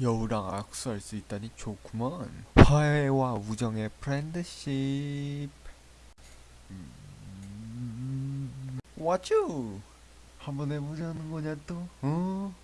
여우랑 악수할 수 있다니 좋구먼. 화해와 우정의 프렌드십. 왓츠 음... 한번 해보자는 거냐 또? 어?